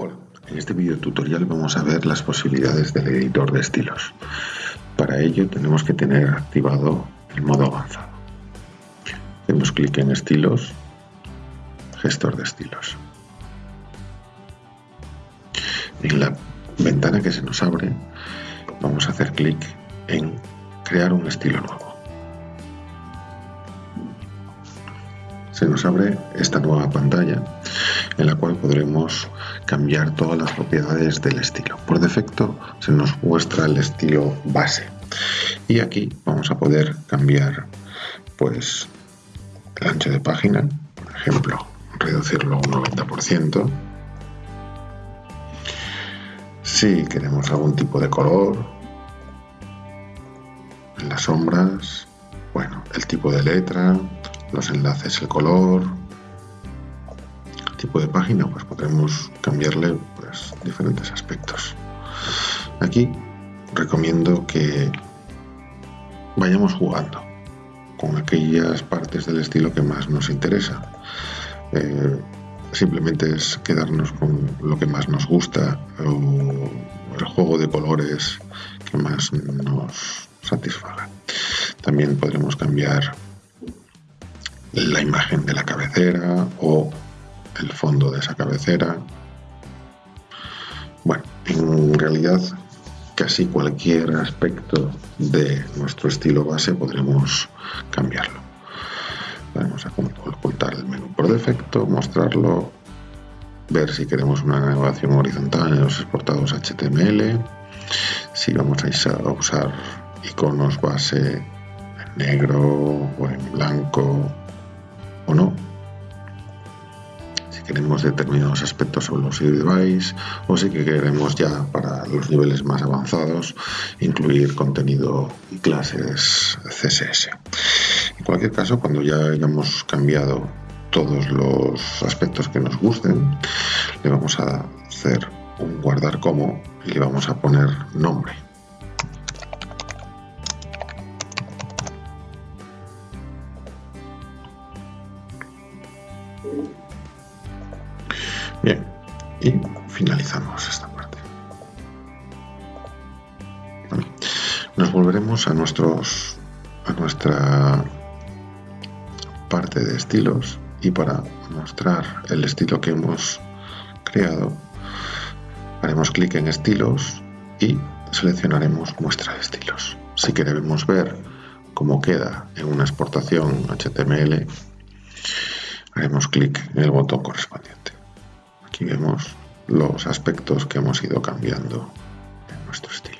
Hola, en este video tutorial vamos a ver las posibilidades del editor de estilos. Para ello tenemos que tener activado el modo avanzado. Hacemos clic en estilos, gestor de estilos. En la ventana que se nos abre vamos a hacer clic en crear un estilo nuevo. se nos abre esta nueva pantalla en la cual podremos cambiar todas las propiedades del estilo. Por defecto se nos muestra el estilo base y aquí vamos a poder cambiar pues el ancho de página, por ejemplo, reducirlo a un 90%. Si queremos algún tipo de color, en las sombras, bueno, el tipo de letra, los enlaces, el color, tipo de página, pues podremos cambiarle pues, diferentes aspectos. Aquí recomiendo que vayamos jugando con aquellas partes del estilo que más nos interesa. Eh, simplemente es quedarnos con lo que más nos gusta o el juego de colores que más nos satisfaga. También podremos cambiar la imagen de la cabecera o el fondo de esa cabecera. Bueno, en realidad casi cualquier aspecto de nuestro estilo base podremos cambiarlo. Vamos a ocultar el menú por defecto, mostrarlo, ver si queremos una navegación horizontal en los exportados HTML, si vamos a usar iconos base en negro o en blanco o no. Queremos determinados aspectos sobre los device o si queremos ya para los niveles más avanzados incluir contenido y clases CSS. En cualquier caso, cuando ya hayamos cambiado todos los aspectos que nos gusten, le vamos a hacer un guardar como y le vamos a poner nombre. Bien, y finalizamos esta parte. Nos volveremos a nuestros a nuestra parte de estilos y para mostrar el estilo que hemos creado haremos clic en estilos y seleccionaremos muestra de estilos. Si queremos ver cómo queda en una exportación HTML haremos clic en el botón correspondiente. Aquí vemos los aspectos que hemos ido cambiando en nuestro estilo.